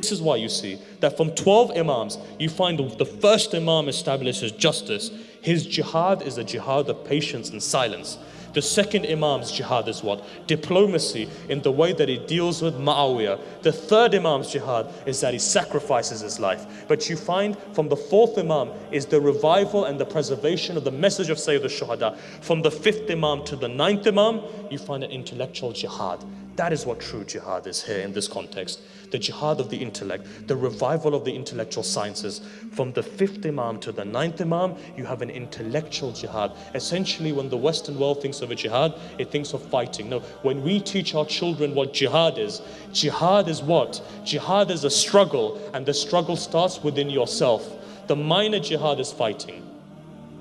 This is why you see that from 12 imams, you find the first imam establishes justice. His jihad is a jihad of patience and silence. The second Imam's jihad is what? Diplomacy in the way that he deals with Muawiyah. The third Imam's jihad is that he sacrifices his life. But you find from the fourth Imam is the revival and the preservation of the message of Sayyid al-Shuhada. From the fifth Imam to the ninth Imam, you find an intellectual jihad. That is what true jihad is here in this context. The jihad of the intellect, the revival of the intellectual sciences. From the fifth Imam to the ninth Imam, you have an intellectual jihad. Essentially, when the Western world thinks of a jihad, it thinks of fighting. No, when we teach our children what jihad is, jihad is what? Jihad is a struggle, and the struggle starts within yourself. The minor jihad is fighting.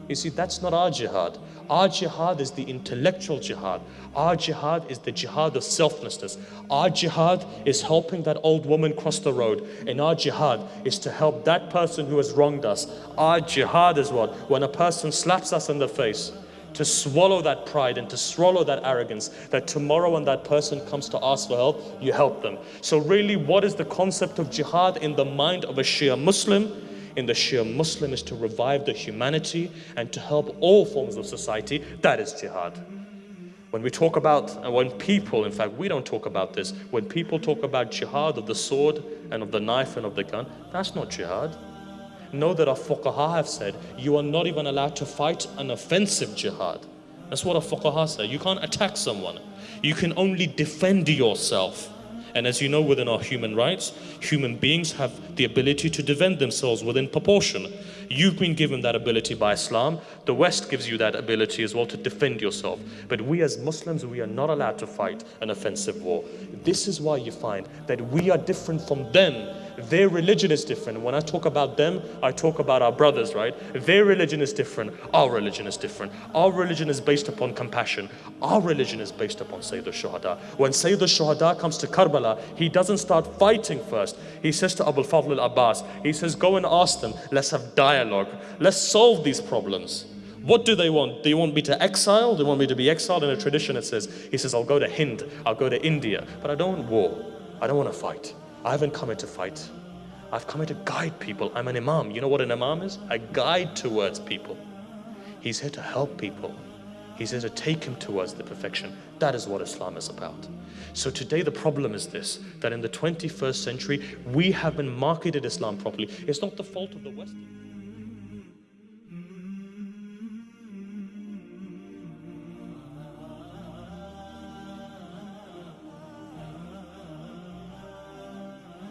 You see, that's not our jihad. Our jihad is the intellectual jihad. Our jihad is the jihad of selflessness. Our jihad is helping that old woman cross the road. And our jihad is to help that person who has wronged us. Our jihad is what? When a person slaps us in the face, to swallow that pride and to swallow that arrogance that tomorrow when that person comes to ask for help, you help them. So really, what is the concept of jihad in the mind of a Shia Muslim? In the Shia Muslim is to revive the humanity and to help all forms of society. That is jihad. When we talk about, when people, in fact, we don't talk about this, when people talk about jihad of the sword and of the knife and of the gun, that's not jihad. Know that our fuqaha have said, you are not even allowed to fight an offensive jihad. That's what our fuqaha said. You can't attack someone. You can only defend yourself. And as you know, within our human rights, human beings have the ability to defend themselves within proportion. You've been given that ability by Islam. The West gives you that ability as well to defend yourself. But we as Muslims, we are not allowed to fight an offensive war. This is why you find that we are different from them their religion is different. When I talk about them, I talk about our brothers, right? Their religion is different. Our religion is different. Our religion is based upon compassion. Our religion is based upon Sayyid al-Shuhada. When Sayyid al-Shuhada comes to Karbala, he doesn't start fighting first. He says to Abu al-Fadl al-Abbas, he says, go and ask them. Let's have dialogue. Let's solve these problems. What do they want? Do you want me to exile? Do you want me to be exiled? In a tradition it says, he says, I'll go to Hind, I'll go to India, but I don't want war. I don't want to fight. I haven't come here to fight. I've come here to guide people. I'm an imam. You know what an imam is? A guide towards people. He's here to help people. He's here to take him towards the perfection. That is what Islam is about. So today the problem is this, that in the 21st century, we haven't marketed Islam properly. It's not the fault of the West.